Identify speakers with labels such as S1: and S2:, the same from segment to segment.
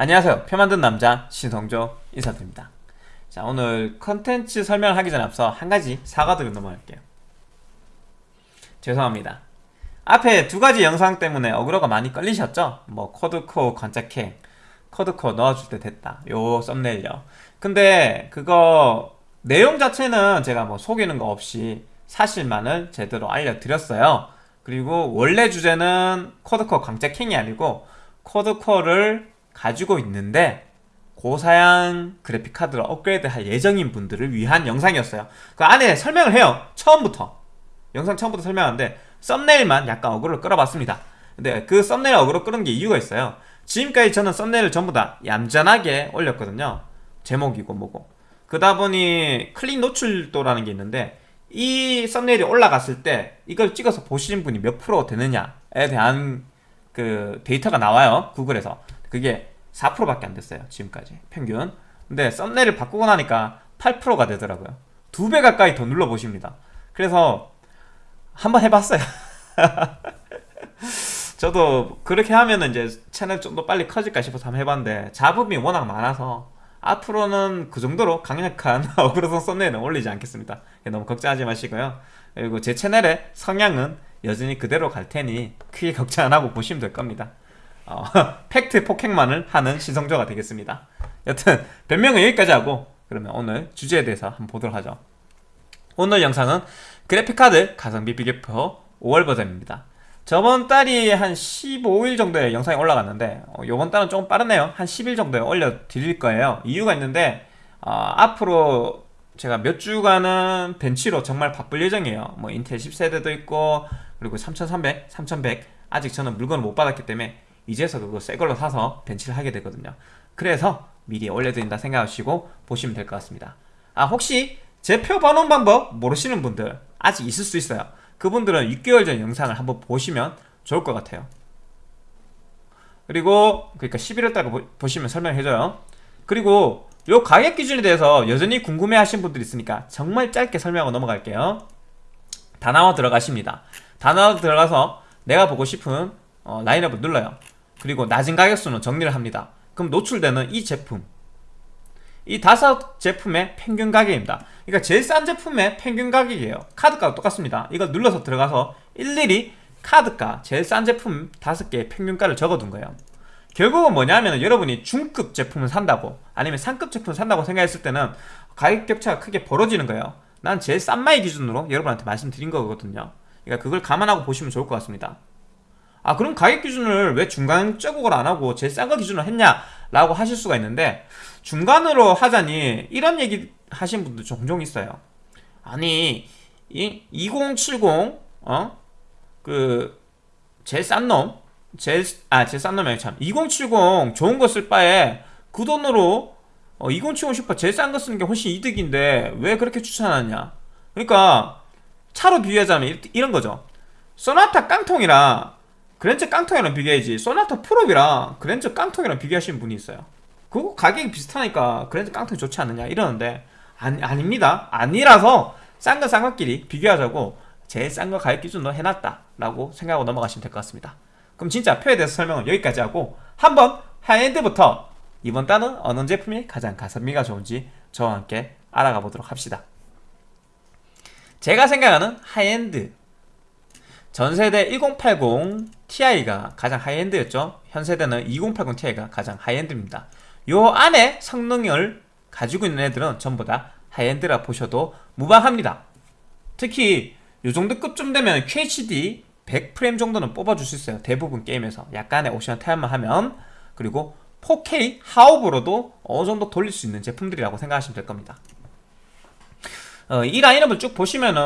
S1: 안녕하세요. 표 만든 남자 신성조 인사드립니다. 자 오늘 컨텐츠 설명을 하기 전에 앞서 한 가지 사과드리고 넘어갈게요. 죄송합니다. 앞에 두 가지 영상 때문에 어그로가 많이 걸리셨죠? 뭐 quad core 관짝행 quad core 넣어줄 때 됐다 요 썸네일요. 근데 그거 내용 자체는 제가 뭐 속이는 거 없이 사실만을 제대로 알려드렸어요. 그리고 원래 주제는 quad core 관짝행이 아니고 quad core를 가지고 있는데 고사양 그래픽 카드로 업그레이드 할 예정인 분들을 위한 영상이었어요. 그 안에 설명을 해요. 처음부터. 영상 처음부터 설명하는데 썸네일만 약간 어그로를 끌어봤습니다. 근데 그 썸네일 어그로 끌은 게 이유가 있어요. 지금까지 저는 썸네일을 전부 다 얌전하게 올렸거든요. 제목이고 뭐고. 그러다 보니 클릭 노출도라는 게 있는데 이 썸네일이 올라갔을 때 이걸 찍어서 보시는 분이 몇 프로 되느냐에 대한 그 데이터가 나와요. 구글에서 그게 4%밖에 안 됐어요 지금까지 평균. 근데 썸네일을 바꾸고 나니까 8%가 되더라고요. 두 배 가까이 더 눌러보십니다. 그래서 한번 해봤어요. 저도 그렇게 하면 이제 채널 좀 더 빨리 커질까 싶어서 한번 해봤는데 잡음이 워낙 많아서 앞으로는 그 정도로 강력한 어그로성 썸네일은 올리지 않겠습니다. 너무 걱정하지 마시고요. 그리고 제 채널의 성향은 여전히 그대로 갈 테니 크게 걱정 안 하고 보시면 될 겁니다 어, 팩트 폭행만을 하는 신성조가 되겠습니다. 여튼 변명은 여기까지 하고 그러면 오늘 주제에 대해서 한번 보도록 하죠. 오늘 영상은 그래픽카드 가성비 비교표 5월 버전입니다. 저번 달이 한 15일 정도에 영상이 올라갔는데 어, 이번 달은 조금 빠르네요. 한 10일 정도에 올려드릴 거예요. 이유가 있는데 어, 앞으로 제가 몇 주간은 벤치로 정말 바쁠 예정이에요. 뭐 인텔 10세대도 있고 그리고 3300, 3100 아직 저는 물건을 못 받았기 때문에 이제서 그거 새 걸로 사서 벤치를 하게 되거든요. 그래서 미리 올려드린다 생각하시고 보시면 될 것 같습니다. 아 혹시 제표 번호 방법 모르시는 분들 아직 있을 수 있어요. 그분들은 6개월 전 영상을 한번 보시면 좋을 것 같아요. 그리고 그러니까 11월달 보시면 설명해줘요. 그리고 요 가격 기준에 대해서 여전히 궁금해 하신 분들이 있으니까 정말 짧게 설명하고 넘어갈게요. 다나와 들어가십니다. 다나와 들어가서 내가 보고 싶은 어, 라인업을 눌러요 그리고 낮은 가격수는 정리를 합니다. 그럼 노출되는 이 제품. 이 다섯 제품의 평균 가격입니다. 그러니까 제일 싼 제품의 평균 가격이에요. 카드가도 똑같습니다. 이걸 눌러서 들어가서 일일이 카드가 제일 싼 제품 다섯 개의 평균가를 적어둔 거예요. 결국은 뭐냐면 여러분이 중급 제품을 산다고 아니면 상급 제품을 산다고 생각했을 때는 가격 격차가 크게 벌어지는 거예요. 난 제일 싼마이 기준으로 여러분한테 말씀드린 거거든요. 그러니까 그걸 감안하고 보시면 좋을 것 같습니다 아 그럼 가격 기준을 왜 중간적으로 안하고 제일 싼 거 기준으로 했냐 라고 하실 수가 있는데 중간으로 하자니 이런 얘기 하신 분들 종종 있어요. 아니 이 2070 어? 그 제일 싼 놈 제일 아 제일 싼 놈이 참. 2070 좋은 거 쓸 바에 그 돈으로 어, 2070 슈퍼 제일 싼 거 쓰는 게 훨씬 이득인데 왜 그렇게 추천하냐. 그러니까 차로 비교하자면 이런 거죠. 소나타 깡통이랑 그랜저 깡통이랑 비교해야지. 소나타 프로비랑 그랜저 깡통이랑 비교하시는 분이 있어요. 그거 가격이 비슷하니까 그랜저 깡통이 좋지 않느냐 이러는데 아니, 아닙니다. 아니라서 싼 거 싼 것끼리 비교하자고 제일 싼 거 가격 기준으로 해놨다 라고 생각하고 넘어가시면 될 것 같습니다. 그럼 진짜 표에 대해서 설명은 여기까지 하고 한번 high-end부터 이번 달은 어느 제품이 가장 가성비가 좋은지 저와 함께 알아가 보도록 합시다. 제가 생각하는 하이엔드. 전세대 1080 Ti가 가장 high-end였죠. 현 세대는 2080 Ti가 가장 high-end입니다. 요 안에 성능을 가지고 있는 애들은 전부 다 high-end라 보셔도 무방합니다. 특히 요 정도 급쯤 되면 QHD 100프레임 정도는 뽑아줄 수 있어요. 대부분 게임에서. 약간의 옵션 타협만 하면. 그리고 4K 하옵으로도 어느 정도 돌릴 수 있는 제품들이라고 생각하시면 될 겁니다. 어, 이 라인업을 쭉 보시면은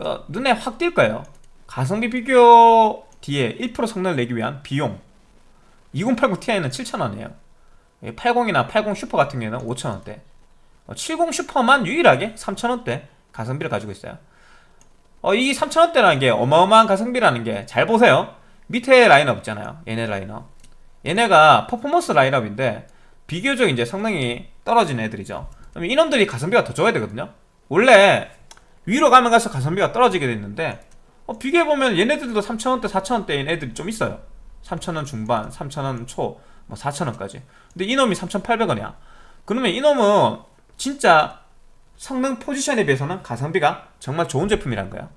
S1: 어, 눈에 확 띌 거예요. 가성비 비교 뒤에 1% 성능을 내기 위한 비용. 2080 Ti는 7,000원이에요. 80이나 80 슈퍼 같은 경우에는 5,000원대. 70 어, 슈퍼만 유일하게 3,000원대 가성비를 가지고 있어요. 어, 이 3,000원대라는 게 어마어마한 가성비라는 게 잘 보세요. 밑에 라인업 있잖아요. 얘네 라인업. 얘네가 퍼포먼스 라인업인데 비교적 이제 성능이 떨어진 애들이죠. 그럼 이놈들이 가성비가 더 좋아야 되거든요. 원래 위로 가면 가서 가성비가 떨어지게 됐는데 어, 비교해보면 얘네들도 3,000원대 4,000원대인 애들이 좀 있어요. 3,000원 중반 3,000원 초뭐 뭐 4,000원까지. 근데 이놈이 3,800원이야. 그러면 이놈은 진짜 성능 포지션에 비해서는 가성비가 정말 좋은 제품이란 거야.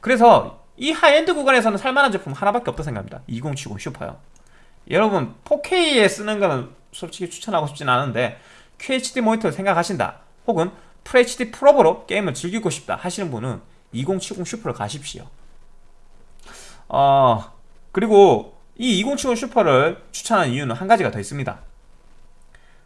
S1: 그래서 이 하이엔드 구간에서는 살만한 제품 하나밖에 없다 생각합니다. 2070 슈퍼요. 여러분 4K에 쓰는 거는 솔직히 추천하고 싶진 않은데 QHD 모니터를 생각하신다. 혹은 FHD 프로브로 게임을 즐기고 싶다 하시는 분은 2070 슈퍼를 가십시오. 어, 그리고 이 2070 슈퍼를 추천하는 이유는 한 가지가 더 있습니다.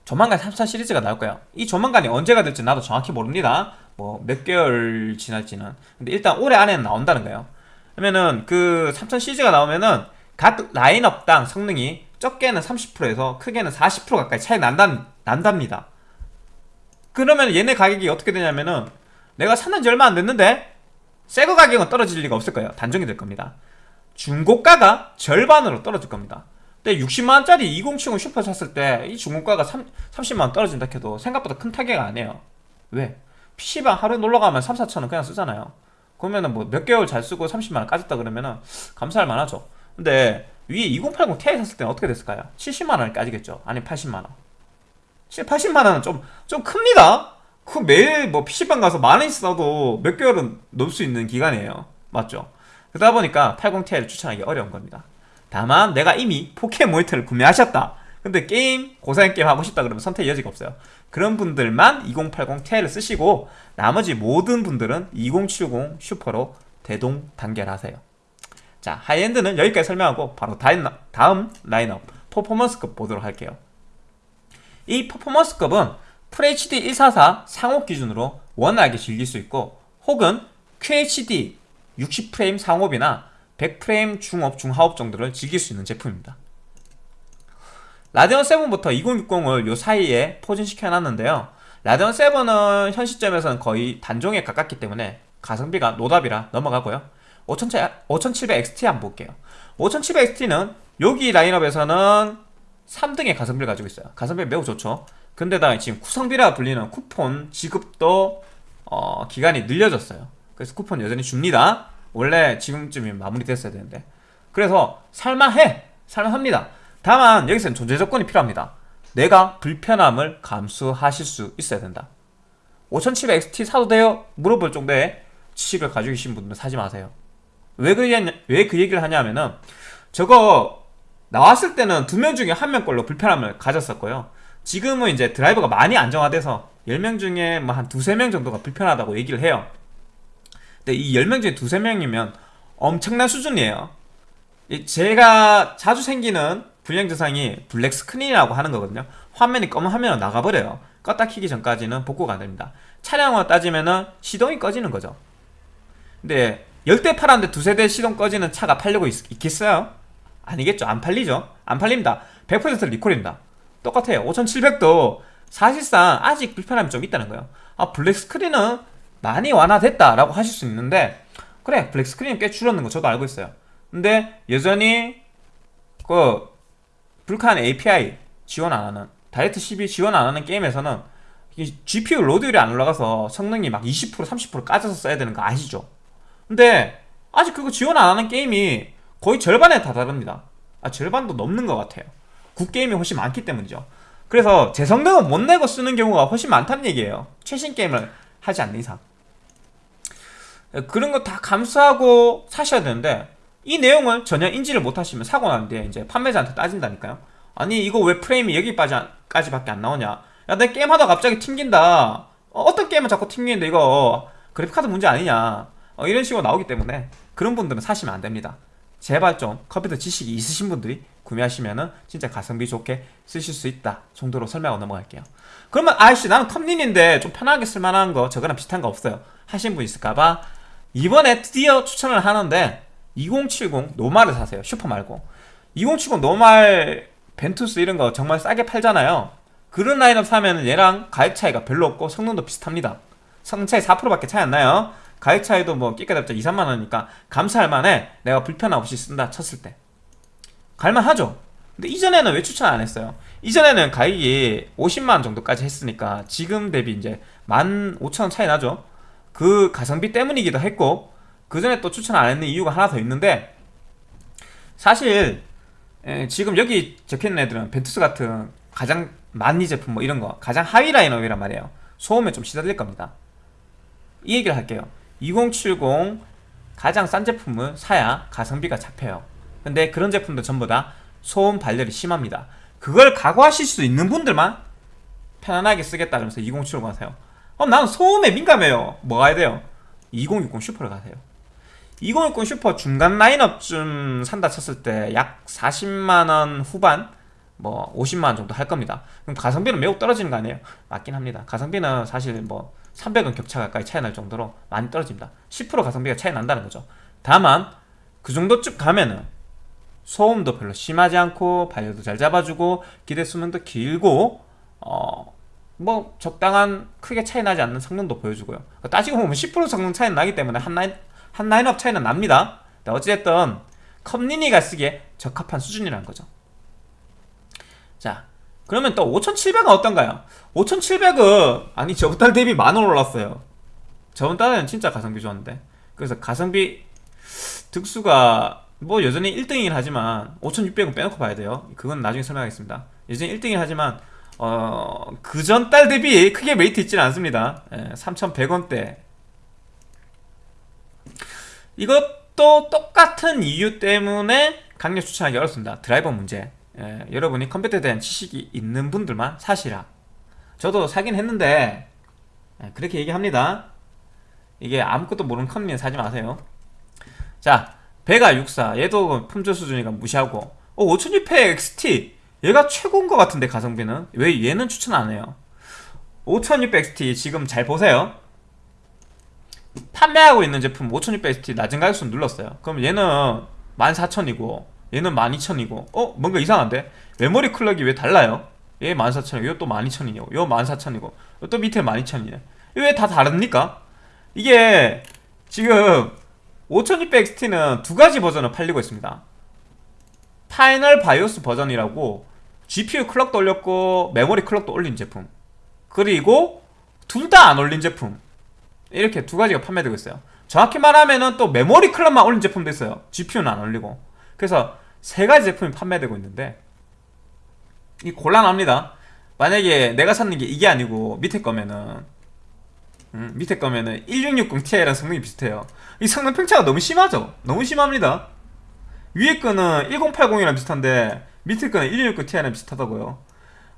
S1: 조만간 3000 시리즈가 나올 거예요. 이 조만간이 언제가 될지 나도 정확히 모릅니다. 뭐 몇 개월 지날지는. 근데 일단 올해 안에는 나온다는 거예요. 그러면은 그 3000 시리즈가 나오면은 각 라인업당 성능이 적게는 30%에서 크게는 40% 가까이 차이 난다, 난답니다. 그러면 얘네 가격이 어떻게 되냐면은 내가 샀는 지 얼마 안 됐는데 새거 가격은 떨어질 리가 없을 거예요. 단종이 될 겁니다. 중고가가 절반으로 떨어질 겁니다. 근데 60만원짜리 2070 슈퍼 샀을 때 이 중고가가 3, 30만원 떨어진다 해도 생각보다 큰 타격 아니에요. 왜? PC방 하루에 놀러가면 3, 4천원 그냥 쓰잖아요. 그러면은 뭐 몇 개월 잘 쓰고 30만원 까졌다 그러면은 감사할 만하죠. 근데 위에 2080 Ti 샀을 때는 어떻게 됐을까요? 70만원이 까지겠죠. 아니 80만원. 7, 80만원은 좀, 좀 큽니다 그 매일 뭐 PC방 가서 만원 있어도 몇 개월은 놀 수 있는 기간이에요. 맞죠? 그러다 보니까 80ti를 추천하기 어려운 겁니다. 다만 내가 이미 4K 모니터를 구매하셨다. 근데 게임 고사양 게임 하고 싶다 그러면 선택 여지가 없어요. 그런 분들만 2080 Ti를 쓰시고 나머지 모든 분들은 2070 슈퍼로 대동 단결하세요. 자 high-end는 여기까지 설명하고 바로 다음 라인업 퍼포먼스급 보도록 할게요. 이 퍼포먼스급은 FHD 144 상업 기준으로 원활하게 즐길 수 있고 혹은 QHD 60프레임 상업이나 100프레임 중업, 중하업 정도를 즐길 수 있는 제품입니다. 라데온 7부터 2060을 요 사이에 포진시켜 놨는데요. 라데온 7은 현 시점에서는 거의 단종에 가깝기 때문에 가성비가 노답이라 넘어가고요. 5700XT 한번 볼게요. 5700XT는 여기 라인업에서는 3등의 가성비를 가지고 있어요. 가성비 매우 좋죠 근데다 지금 쿠성비라 불리는 쿠폰 지급도 어, 기간이 늘려졌어요. 그래서 쿠폰 여전히 줍니다. 원래 지금쯤이면 마무리됐어야 되는데. 그래서 살만해. 살만합니다. 다만 여기서는 존재 조건이 필요합니다. 내가 불편함을 감수하실 수 있어야 된다. 5700XT 사도 돼요? 물어볼 정도의 지식을 가지고 계신 분들은 사지 마세요. 왜그 왜그 얘기를 하냐면은 저거 나왔을 때는 두 명 중에 한 명 꼴로 불편함을 가졌었고요 지금은 이제 드라이버가 많이 안정화돼서 10명 중에 뭐 한 두세 명 정도가 불편하다고 얘기를 해요. 근데 이 10명 중에 두세 명이면 엄청난 수준이에요. 제가 자주 생기는 불량 증상이 black screen이라고 하는 거거든요. 화면이 검은 화면으로 나가버려요. 껐다 키기 전까지는 복구가 안됩니다. 차량으로 따지면은 시동이 꺼지는 거죠. 근데 열대 팔았는데 두세 대 시동 꺼지는 차가 팔리고 있, 겠어요? 아니겠죠. 안 팔리죠. 안 팔립니다. 100% 리콜입니다 똑같아요. 5700도 사실상 아직 불편함이 좀 있다는 거예요. 아 black screen은 많이 완화됐다 라고 하실 수 있는데 그래 black screen이 꽤 줄었는 거 저도 알고 있어요. 근데 여전히 그 Vulkan API 지원 안 하는 Direct 십이 지원 안 하는 게임에서는 GPU load율이 안 올라가서 성능이 막 20% 30% 까져서 써야 되는 거 아시죠? 근데 아직 그거 지원 안 하는 게임이 거의 절반에 다다릅니다. 아 절반도 넘는 것 같아요 구 게임이 훨씬 많기 때문이죠. 그래서 제 성능은 못 내고 쓰는 경우가 훨씬 많다는 얘기예요. 최신 게임을 하지 않는 이상. 그런 거 다 감수하고 사셔야 되는데 이 내용을 전혀 인지를 못하시면 사고 나는데 이제 판매자한테 따진다니까요. 아니 이거 왜 프레임이 여기까지 밖에 안 나오냐? 야 내 게임하다 갑자기 튕긴다. 어, 떤 게임은 자꾸 튕기는데 이거? 그래픽카드 문제 아니냐? 어, 이런 식으로 나오기 때문에 그런 분들은 사시면 안됩니다. 제발 좀 컴퓨터 지식이 있으신 분들이 구매하시면은 진짜 가성비 좋게 쓰실 수 있다 정도로 설명하고 넘어갈게요. 그러면 아이씨 나는 컴린인데 좀 편하게 쓸만한 거 저거랑 비슷한 거 없어요. 하신 분 있을까봐. 이번에 드디어 추천을 하는데 2070 노말을 사세요. 슈퍼 말고. 2070 노말 벤투스 이런 거 정말 싸게 팔잖아요. 그런 라인업 사면 얘랑 가격 차이가 별로 없고 성능도 비슷합니다. 성능 차이 4%밖에 차이 안 나요. 가격 차이도 뭐 끼까잡자 2, 3만원이니까 감사할 만해. 내가 불편함 없이 쓴다 쳤을 때 갈만하죠. 근데 이전에는 왜 추천 안 했어요? 이전에는 가격이 50만원 정도까지 했으니까 지금 대비 이제 15,000원 차이 나죠. 그 가성비 때문이기도 했고 그 전에 또 추천 안 했는 이유가 하나 더 있는데 사실 에, 지금 여기 적혀있는 애들은 벤투스 같은 가장 만리 제품 뭐 이런 거 가장 하위 라인업이란 말이에요. 소음에 좀 시달릴 겁니다. 이 얘기를 할게요. 2070 가장 싼 제품을 사야 가성비가 잡혀요 근데 그런 제품도 전부 다 소음 발열이 심합니다. 그걸 각오하실 수 있는 분들만 편안하게 쓰겠다 그러면서 2070 가세요. 그럼 나는 소음에 민감해요. 뭐 가야 돼요? 2060 슈퍼를 가세요. 2060 슈퍼 중간 라인업쯤 산다 쳤을 때 약 40만원 후반 뭐 50만원 정도 할 겁니다. 그럼 가성비는 매우 떨어지는 거 아니에요? 맞긴 합니다. 가성비는 사실 뭐 300원 격차 가까이 차이 날 정도로 많이 떨어집니다. 10% 가성비가 차이 난다는 거죠. 다만 그 정도쯤 가면은 소음도 별로 심하지 않고 발열도 잘 잡아주고 기대 수명도 길고 어 뭐 적당한 크게 차이 나지 않는 성능도 보여주고요. 따지고 보면 10% 성능 차이는 나기 때문에 한 라인 한 라인업 차이는 납니다. 어찌됐든 컴리니가 쓰기에 적합한 수준이라는 거죠. 자 그러면 또 5700은 어떤가요? 5700은 아니 저번 달 대비 만원 올랐어요. 저번 달에는 진짜 가성비 좋았는데. 그래서 가성비 득수가 뭐 여전히 1등이긴 하지만 5600은 빼놓고 봐야 돼요. 그건 나중에 설명하겠습니다. 여전히 1등이긴 하지만 어, 그 전 달 대비 크게 메리트 있지는 않습니다. 예, 3100원대. 이것도 똑같은 이유 때문에 강력 추천하기 어렵습니다. 드라이버 문제. 예, 여러분이 컴퓨터에 대한 지식이 있는 분들만 사시라. 저도 사긴 했는데 예, 그렇게 얘기합니다. 이게 아무것도 모르는 컴퓨터 사지 마세요. 자 베가 64 얘도 품질 수준이가 무시하고 어, 5600 XT 얘가 최고인 것 같은데 가성비는 왜 얘는 추천 안 해요 5600 XT 지금 잘 보세요 판매하고 있는 제품 5600 XT 낮은 가격선 눌렀어요 그럼 얘는 14,000이고 얘는 12,000이고 어? 뭔가 이상한데? 메모리 clock이 왜 달라요? 얘 14,000이고 이거 또 12,000이고 이거 14,000이고 또 밑에 12,000이네 왜 다 다릅니까? 이게 지금 5600XT는 두 가지 버전을 팔리고 있습니다. final 바이오스 버전이라고 GPU 클럭도 올렸고 메모리 클럭도 올린 제품. 그리고 둘 다 안 올린 제품. 이렇게 두 가지가 판매되고 있어요. 정확히 말하면 또 메모리 clock만 올린 제품도 있어요. GPU는 안 올리고. 그래서 세 가지 제품이 판매되고 있는데 이 곤란합니다. 만약에 내가 샀는 게 이게 아니고 밑에 거면은 음, 밑에 거면은 1660 Ti랑 성능이 비슷해요. 이 성능 편차가 너무 심하죠? 너무 심합니다. 위에 거는 1080이랑 비슷한데 밑에 거는 1660 Ti랑 비슷하다고요.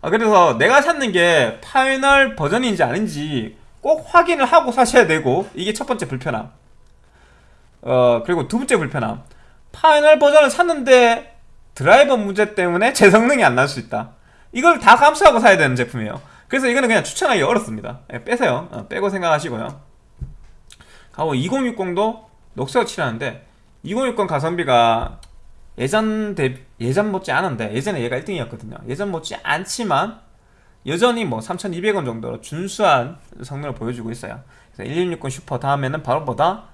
S1: 아, 그래서 내가 샀는 게 final 버전인지 아닌지 꼭 확인을 하고 사셔야 되고 이게 첫 번째 불편함. 어 그리고 두 번째 불편함. final 버전을 샀는데 드라이버 문제 때문에 제 성능이 안 날 수 있다. 이걸 다 감수하고 사야 되는 제품이에요 그래서 이거는 그냥 추천하기 어렵습니다. 예, 빼세요. 어, 빼고 생각하시고요. 가고 2060도 녹색을 칠하는데 2060 가성비가 예전 대 예전 못지 않은데 예전에 얘가 1등이었거든요. 예전 못지 않지만 여전히 뭐 3200원 정도로 준수한 성능을 보여주고 있어요. 그래서 1660 슈퍼 다음에는 바로보다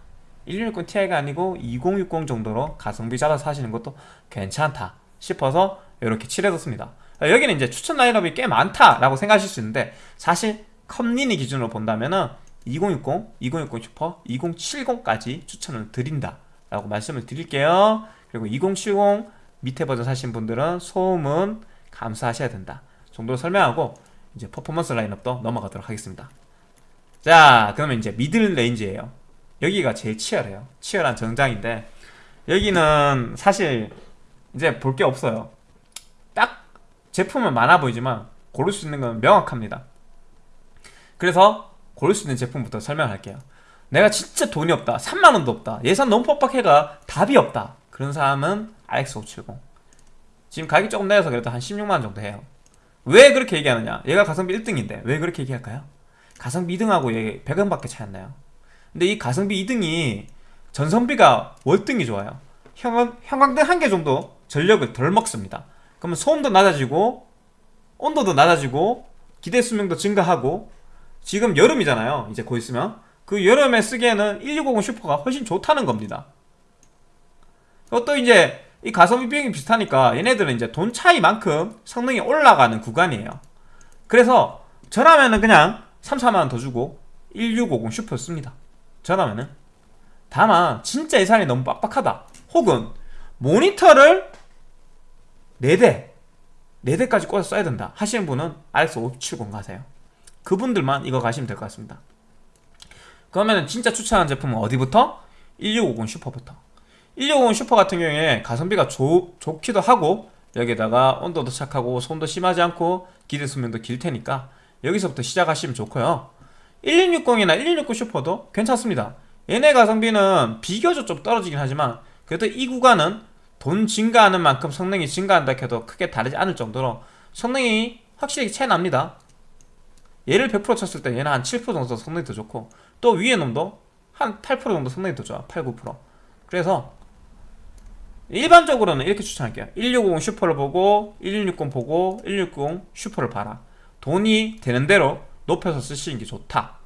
S1: 1660 Ti가 아니고 2060 정도로 가성비 잡아서 사시는 것도 괜찮다 싶어서 이렇게 칠해뒀습니다 여기는 이제 추천 라인업이 꽤 많다라고 생각하실 수 있는데 사실 컴린이 기준으로 본다면은 2060, 2060 슈퍼, 2070까지 추천을 드린다 라고 말씀을 드릴게요. 그리고 2070 밑에 버전 사신 분들은 소음은 감수하셔야 된다 정도로 설명하고 이제 퍼포먼스 라인업도 넘어가도록 하겠습니다. 자 그러면 이제 middle range예요. 여기가 제일 치열해요. 치열한 전장인데 여기는 사실 이제 볼 게 없어요. 딱 제품은 많아 보이지만 고를 수 있는 건 명확합니다. 그래서 고를 수 있는 제품부터 설명할게요. 내가 진짜 돈이 없다. 3만원도 없다. 예산 너무 뻑뻑해가 답이 없다. 그런 사람은 RX570 지금 가격이 조금 내려서 그래도 한 16만원 정도 해요. 왜 그렇게 얘기하느냐? 얘가 가성비 1등인데 왜 그렇게 얘기할까요? 가성비 2등하고 얘 100원밖에 차이 안 나요. 근데 이 가성비 2등이 전성비가 월등히 좋아요. 형광, 형광등 한 개 정도 전력을 덜 먹습니다 그러면 소음도 낮아지고 온도도 낮아지고 기대 수명도 증가하고 지금 여름이잖아요. 이제 곧 있으면. 그 여름에 쓰기에는 1650 슈퍼가 훨씬 좋다는 겁니다. 또 이제 이 가성비 비용이 비슷하니까 얘네들은 이제 돈 차이만큼 성능이 올라가는 구간이에요. 그래서 저라면은 그냥 3, 4만원 더 주고 1650 슈퍼 씁니다. 저라면은. 다만 진짜 예산이 너무 빡빡하다. 혹은 모니터를 4대 4대까지 꽂아 써야 된다. 하시는 분은 RX 570 가세요. 그분들만 이거 가시면 될 것 같습니다. 그러면 진짜 추천하는 제품은 어디부터? 1650 슈퍼부터. 1650 슈퍼 같은 경우에 가성비가 좋, 좋기도 하고 여기다가 온도도 착하고 손도 심하지 않고 기대 수명도 길 테니까 여기서부터 시작하시면 좋고요. 1660이나 1660 슈퍼도 괜찮습니다. 얘네 가성비는 비교적 좀 떨어지긴 하지만 그래도 이 구간은 돈 증가하는 만큼 성능이 증가한다 해도 크게 다르지 않을 정도로 성능이 확실히 차이 납니다. 얘를 100% 쳤을 때 얘는 한 7% 정도 성능이 더 좋고 또 위에 놈도 한 8% 정도 성능이 더 좋아. 8, 9% 그래서 일반적으로는 이렇게 추천할게요. 1650 슈퍼를 보고 1660 보고 1660 슈퍼를 봐라. 돈이 되는 대로 높여서 쓰시는 게 좋다.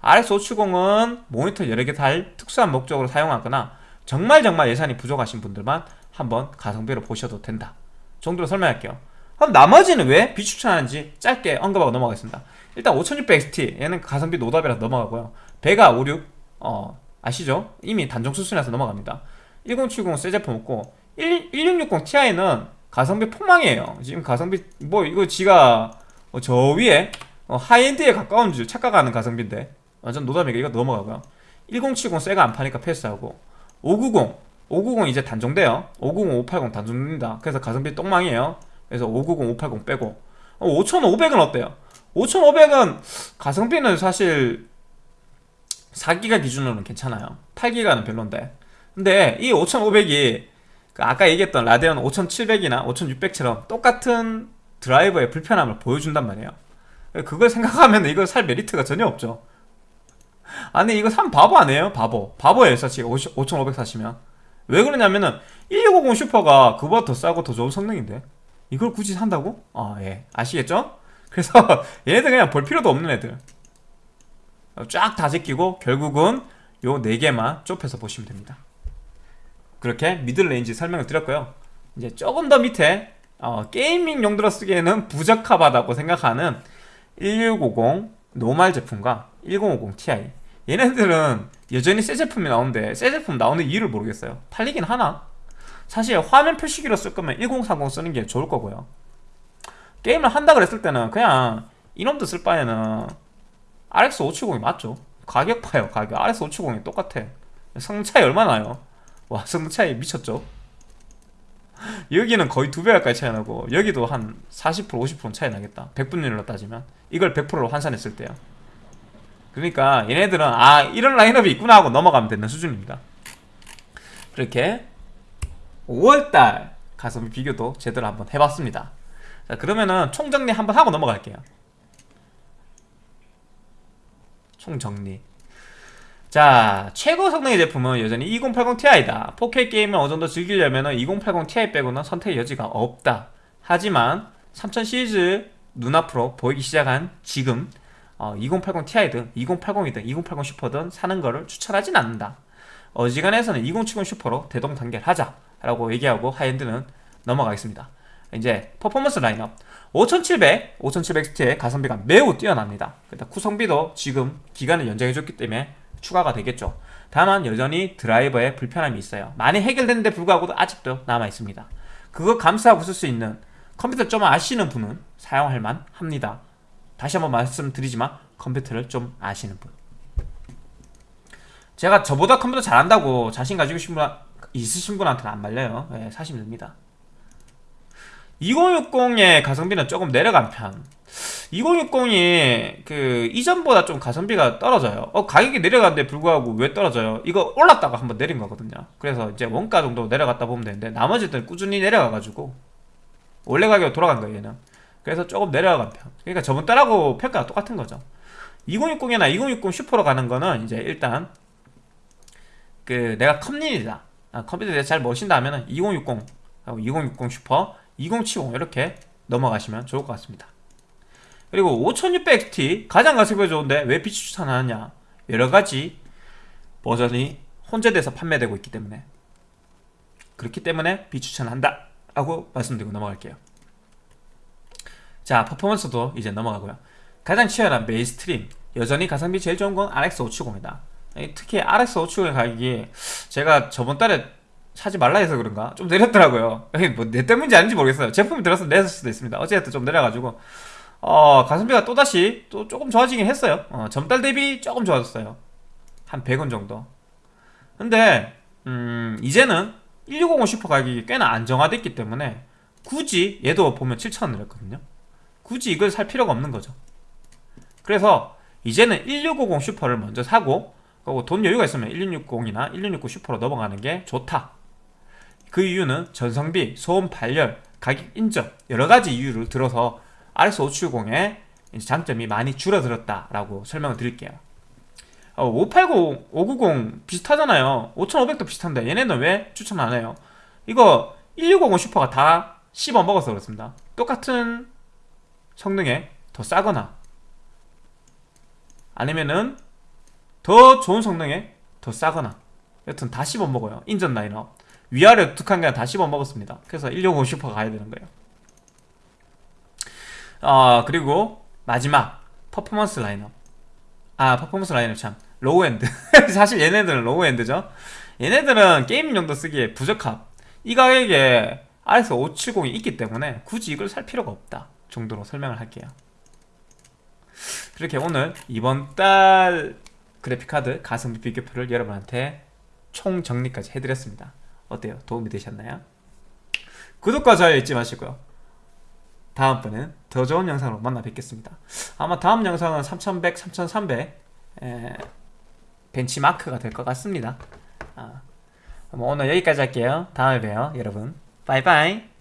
S1: RX570은 모니터 여러 개 달 특수한 목적으로 사용하거나 정말 정말 예산이 부족하신 분들만 한번 가성비로 보셔도 된다. 정도로 설명할게요. 그럼 나머지는 왜 비추천하는지 짧게 언급하고 넘어가겠습니다. 일단 5600XT 얘는 가성비 노답이라서 넘어가고요. Vega 56 어, 아시죠? 이미 단종 수순에서 넘어갑니다. 1070 새 제품 없고 1660 Ti는 가성비 폭망이에요. 지금 가성비 뭐 이거 지가 어, 저 위에 어, high-end에 가까운 줄 착각하는 가성비인데 완전 노답이니까 이거 넘어가고요. 1070 새가 안 파니까 패스하고 590 590 이제 단종돼요. 590, 580 단종됩니다. 그래서 가성비 똥망이에요. 그래서 590, 580 빼고. 5500은 어, 어때요? 5500은 가성비는 사실 4기가 기준으로는 괜찮아요. 8기가는 별론데. 근데 이 5500이 그 아까 얘기했던 라데온 5700이나 5600처럼 똑같은 드라이버의 불편함을 보여준단 말이에요. 그걸 생각하면 이거 살 메리트가 전혀 없죠 아니 이거 산 바보 아니에요? 바보. 바보예요 사실. 5500 사시면. 왜 그러냐면은 1650 슈퍼가 그보다 더 싸고 더 좋은 성능인데. 이걸 굳이 산다고? 아예. 아시겠죠? 그래서 얘네들 그냥 볼 필요도 없는 애들. 쫙 다 제끼고 결국은 요 4개만 좁혀서 보시면 됩니다. 그렇게 middle range 설명을 드렸고요. 이제 조금 더 밑에 어, gaming 용도로 쓰기에는 부적합하다고 생각하는 1650 노말 제품과 1050 Ti 얘네들은 여전히 새 제품이 나오는데 새 제품 나오는 이유를 모르겠어요. 팔리긴 하나? 사실 화면 표시기로 쓸 거면 1030 쓰는 게 좋을 거고요. 게임을 한다 그랬을 때는 그냥 이놈도 쓸 바에는 RX 570이 맞죠. 가격 봐요 가격. RX 570이 똑같아. 성능 차이 얼마나 나요? 와 성능 차이 미쳤죠? 여기는 거의 두 배 가까이 차이 나고 여기도 한 40% 50% 차이 나겠다. 100분율로 따지면. 이걸 100%로 환산했을 때요 그러니까 얘네들은 아 이런 라인업이 있구나 하고 넘어가면 되는 수준입니다. 그렇게 5월달 가성비 비교도 제대로 한번 해봤습니다. 자 그러면은 총정리 한번 하고 넘어갈게요. 총정리. 자 최고 성능의 제품은 여전히 2080 Ti다. 4K 게임을 어느정도 즐기려면 2080 Ti 빼고는 선택의 여지가 없다. 하지만 3000 시리즈 눈앞으로 보이기 시작한 지금 어, 2080 Ti든 2080이든 2080 슈퍼든 사는 거를 추천하진 않는다. 어지간해서는 2070 슈퍼로 대동단결하자 라고 얘기하고 high-end는 넘어가겠습니다. 이제 퍼포먼스 라인업. 5700, 5700XT 가성비가 매우 뛰어납니다. 일단 구성비도 지금 기간을 연장해줬기 때문에 추가가 되겠죠. 다만 여전히 드라이버에 불편함이 있어요. 많이 해결됐는데 불구하고도 아직도 남아있습니다. 그거 감수하고 쓸 수 있는 컴퓨터 좀 아시는 분은 사용할 만 합니다 다시 한번 말씀드리지만 컴퓨터를 좀 아시는 분. 제가 저보다 컴퓨터 잘한다고 자신 가지고 있으신, 분, 있으신 분한테는 안 말려요. 네, 사시면 됩니다. 2060의 가성비는 조금 내려간 편. 2060이 그 이전보다 좀 가성비가 떨어져요. 어 가격이 내려갔는데 불구하고 왜 떨어져요? 이거 올랐다가 한번 내린 거거든요. 그래서 이제 원가 정도 내려갔다 보면 되는데 나머지들 꾸준히 내려가가지고 원래 가격 돌아간 거예요 얘는 그래서 조금 내려간 편 그러니까 저번 달하고 평가가 똑같은 거죠. 2060이나 2060 슈퍼로 가는 거는 이제 일단 그 내가 컴린이다. 아, 컴퓨터에 대해서 잘 모신다 하면은 2060 하고 2060 슈퍼 2070 이렇게 넘어가시면 좋을 것 같습니다. 그리고 5600XT 가장 가성비가 좋은데 왜 비추 추천하느냐? 여러가지 버전이 혼재돼서 판매되고 있기 때문에. 그렇기 때문에 비추천한다 하고 말씀드리고 넘어갈게요 자 퍼포먼스도 이제 넘어가고요. 가장 치열한 mainstream. 여전히 가성비 제일 좋은 건 RX570이다. 특히 RX570의 가격이 제가 저번 달에 사지 말라 해서 그런가? 좀 내렸더라고요. 뭐 내 때문인지 아닌지 모르겠어요. 제품이 들어서 내렸을 수도 있습니다. 어쨌든 좀 내려가지고. 어 가성비가 또다시 또 조금 좋아지긴 했어요. 어, 전달 대비 조금 좋아졌어요. 한 100원 정도. 근데 음 이제는 1650 슈퍼 가격이 꽤나 안정화됐기 때문에 굳이 얘도 보면 7,000원 내렸거든요 굳이 이걸 살 필요가 없는 거죠 그래서 이제는 1650 슈퍼를 먼저 사고 돈 여유가 있으면 1660이나 1669 슈퍼로 넘어가는 게 좋다 그 이유는 전성비, 소음 발열, 가격 인정 여러 가지 이유를 들어서 RS570의 장점이 많이 줄어들었다라고 설명을 드릴게요. 어, 580, 590 비슷하잖아요. 5500도 비슷한데 얘네는 왜 추천 안 해요? 이거 1650 슈퍼가 다 씹어 먹어서 그렇습니다. 똑같은 성능에 더 싸거나 아니면은 더 좋은 성능에 더 싸거나 여튼 다 씹어 먹어요. 이전 라인업. 위아래 두칸 그냥 다 씹어 먹었습니다. 그래서 1650 슈퍼 가야 되는 거예요. 어, 그리고 마지막 퍼포먼스 라인업. 아, 퍼포먼스 라인업 참 low-end. 사실 얘네들은 low-end죠. 얘네들은 게임 용도 쓰기에 부적합. 이 가격에 RX 570이 있기 때문에 굳이 이걸 살 필요가 없다 정도로 설명을 할게요. 그렇게 오늘 이번 달 그래픽카드 가성비 비교표를 여러분한테 총 정리까지 해드렸습니다. 어때요? 도움이 되셨나요? 구독과 좋아요 잊지 마시고요. 다음번엔 더 좋은 영상으로 만나 뵙겠습니다. 아마 다음 영상은 3100, 3300 에, 벤치마크가 될 것 같습니다. 아, 뭐 오늘 여기까지 할게요. 다음에 봬요, 여러분. 바이바이.